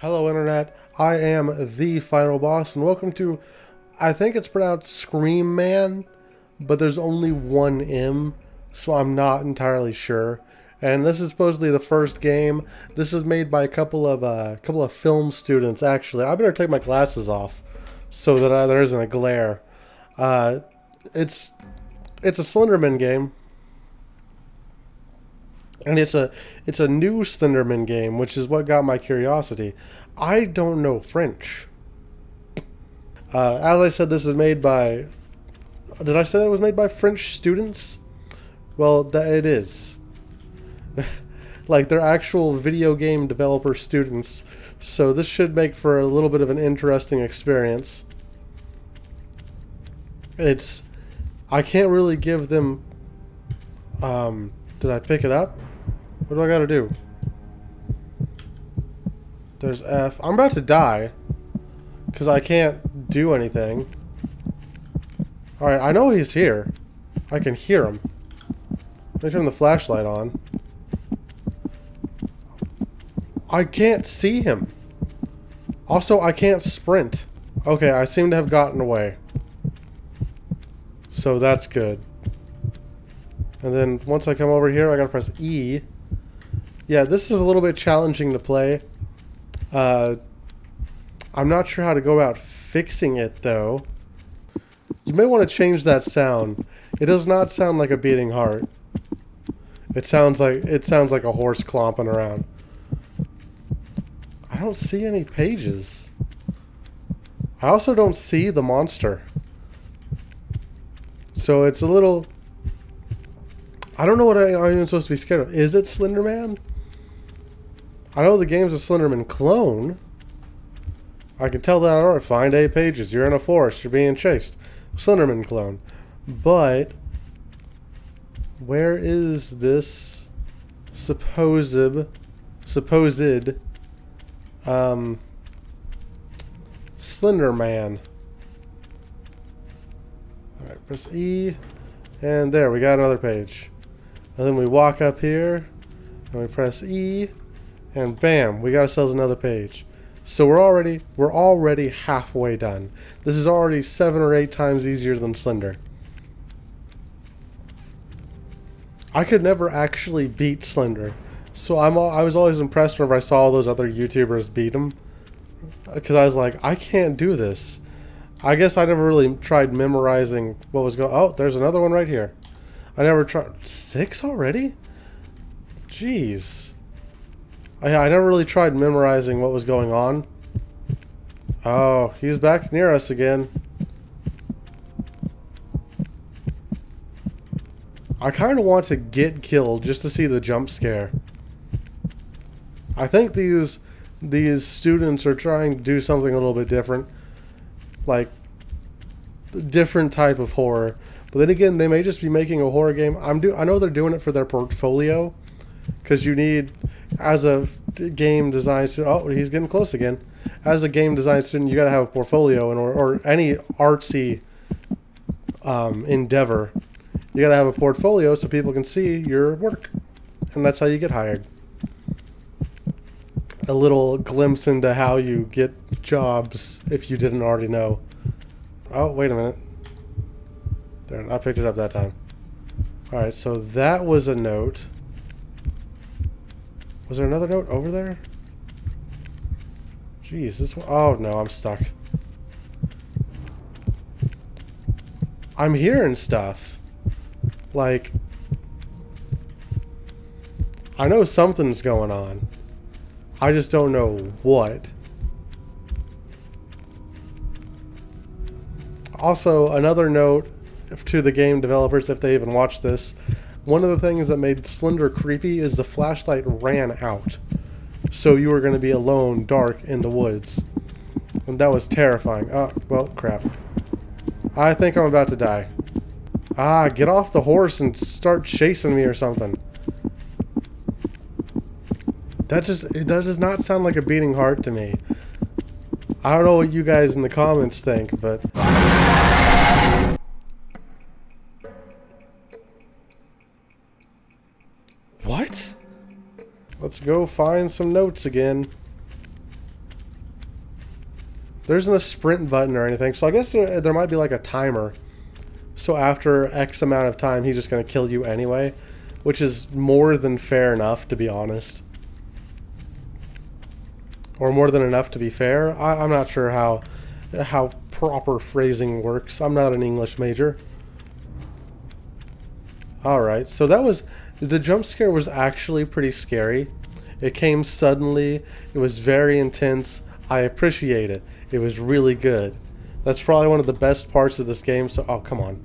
Hello, Internet. I am the final boss, and welcome to. I think it's pronounced Scream Man, but there's only one M, so I'm not entirely sure. And this is supposedly the first game. This is made by a couple of uh, couple of film students. Actually, I better take my glasses off so that uh, there isn't a glare. Uh, it's it's a Slenderman game, and it's a it's a new Slenderman game, which is what got my curiosity. I don't know French. Uh, as I said, this is made by. Did I say that was made by French students? Well, that it is. like they're actual video game developer students, so this should make for a little bit of an interesting experience. It's. I can't really give them. Um, did I pick it up? What do I gotta do? There's F. I'm about to die. Because I can't do anything. Alright, I know he's here. I can hear him. Let me turn the flashlight on. I can't see him. Also, I can't sprint. Okay, I seem to have gotten away. So that's good. And then once I come over here, I gotta press E. Yeah, this is a little bit challenging to play. Uh, I'm not sure how to go about fixing it, though. You may want to change that sound. It does not sound like a beating heart. It sounds like it sounds like a horse clomping around. I don't see any pages. I also don't see the monster. So it's a little... I don't know what I, am supposed to be scared of. Is it Slender Man? I know the game's a Slenderman clone. I can tell that, alright, find eight pages. You're in a forest. You're being chased. Slenderman clone. But, where is this supposed, supposed, um, Slender Man? Alright, press E, and there, we got another page. And then we walk up here, and we press E, and bam, we got ourselves another page. So we're already we're already halfway done. This is already seven or eight times easier than Slender. I could never actually beat Slender, so I'm I was always impressed whenever I saw all those other YouTubers beat him, because I was like, I can't do this. I guess I never really tried memorizing what was going. Oh, there's another one right here. I never tried six already. Jeez. Oh, I, I never really tried memorizing what was going on. Oh, he's back near us again. I kind of want to get killed just to see the jump scare. I think these these students are trying to do something a little bit different. Like, different type of horror. But then again, they may just be making a horror game. I'm do I know they're doing it for their portfolio. Because you need as a game design student, oh, he's getting close again. As a game design student, you got to have a portfolio, and or, or any artsy um, endeavor, you got to have a portfolio so people can see your work, and that's how you get hired. A little glimpse into how you get jobs if you didn't already know. Oh, wait a minute. There, I picked it up that time. All right, so that was a note. Was there another note over there? Jeez, this one. Oh, no, I'm stuck. I'm hearing stuff. Like, I know something's going on. I just don't know what. Also, another note to the game developers, if they even watch this, one of the things that made Slender creepy is the flashlight ran out. So you were going to be alone, dark, in the woods. And that was terrifying. Oh, well, crap. I think I'm about to die. Ah, get off the horse and start chasing me or something. That just, that does not sound like a beating heart to me. I don't know what you guys in the comments think, but... Let's go find some notes again. There isn't a sprint button or anything, so I guess there, there might be like a timer. So after X amount of time, he's just going to kill you anyway, which is more than fair enough, to be honest. Or more than enough to be fair. I, I'm not sure how how proper phrasing works. I'm not an English major. Alright, so that was... The jump scare was actually pretty scary. It came suddenly. It was very intense. I appreciate it. It was really good. That's probably one of the best parts of this game. So, oh, come on.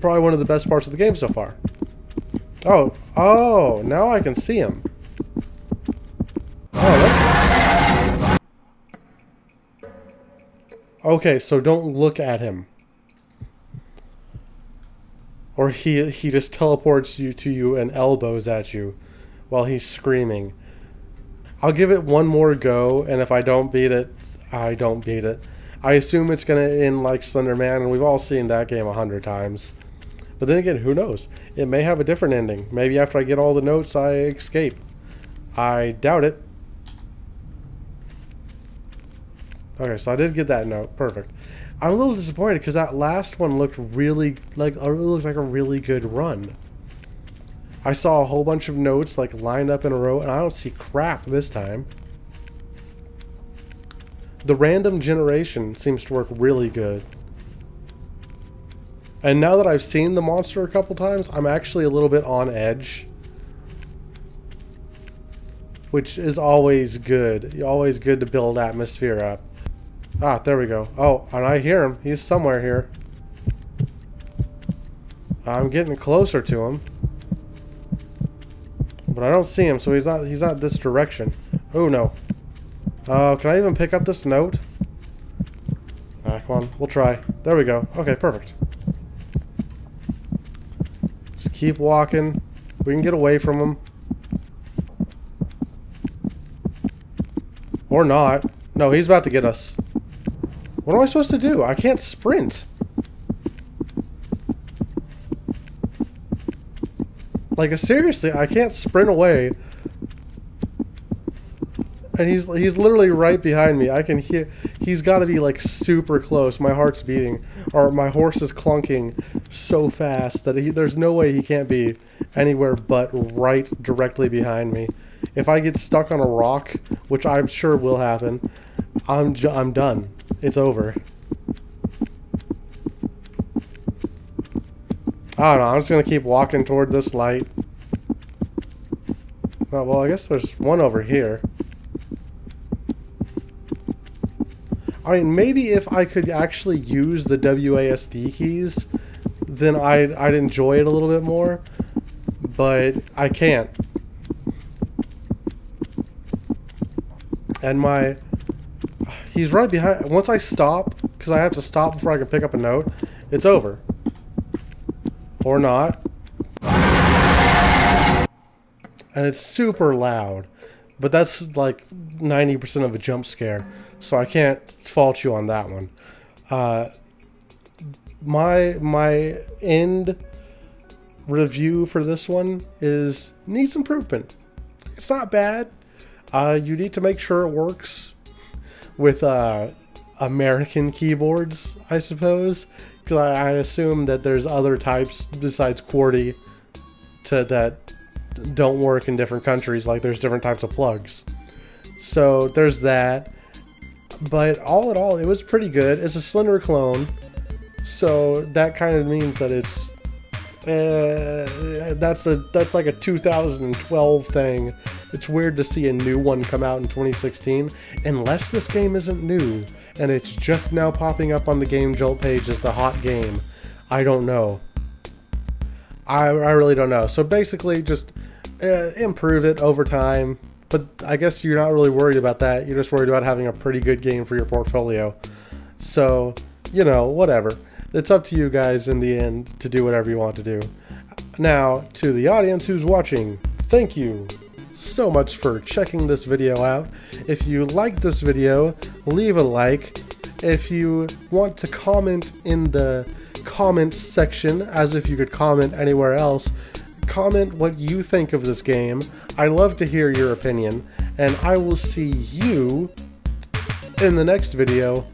Probably one of the best parts of the game so far. Oh, oh, now I can see him. Oh, Okay, so don't look at him. Or he he just teleports you to you and elbows at you while he's screaming. I'll give it one more go, and if I don't beat it, I don't beat it. I assume it's going to end like Slender Man, and we've all seen that game a hundred times. But then again, who knows? It may have a different ending. Maybe after I get all the notes, I escape. I doubt it. Okay, so I did get that note. Perfect. I'm a little disappointed because that last one looked really like it looked like a really good run. I saw a whole bunch of notes like lined up in a row, and I don't see crap this time. The random generation seems to work really good. And now that I've seen the monster a couple times, I'm actually a little bit on edge. Which is always good. Always good to build atmosphere up. Ah, there we go. Oh, and I hear him. He's somewhere here. I'm getting closer to him. But I don't see him, so he's not he's not this direction. Oh no. Uh, can I even pick up this note? Ah, come on, we'll try. There we go. Okay, perfect. Just keep walking. We can get away from him. Or not. No, he's about to get us. What am I supposed to do? I can't sprint. Like, seriously, I can't sprint away. And he's he's literally right behind me. I can hear... He's got to be, like, super close. My heart's beating. Or my horse is clunking so fast that he, there's no way he can't be anywhere but right directly behind me. If I get stuck on a rock, which I'm sure will happen, I'm, I'm done. It's over. I don't know. I'm just to keep walking toward this light. Oh, well, I guess there's one over here. I mean, maybe if I could actually use the WASD keys, then I'd, I'd enjoy it a little bit more. But I can't. And my He's right behind. Once I stop, because I have to stop before I can pick up a note, it's over. Or not. And it's super loud. But that's like 90% of a jump scare. So I can't fault you on that one. Uh, my my end review for this one is needs improvement. It's not bad. Uh, you need to make sure it works with uh, American keyboards, I suppose. Because I, I, assume that there's other types besides QWERTY to that don't work in different countries. Like there's different types of plugs. So there's that. But all in all, it was pretty good. It's a Slender clone, so that kind of means that it's uh, that's a that's like a 2012 thing it's weird to see a new one come out in 2016, unless this game isn't new and it's just now popping up on the Game Jolt page as the hot game. I don't know. I, I really don't know. So basically, just uh, improve it over time. But I guess you're not really worried about that. You're just worried about having a pretty good game for your portfolio. So, you know, whatever. It's up to you guys in the end to do whatever you want to do. Now, to the audience who's watching, thank you so much for checking this video out. If you like this video, leave a like. If you want to comment in the comments section, as if you could comment anywhere else, comment what you think of this game. I love to hear your opinion, and I will see you in the next video.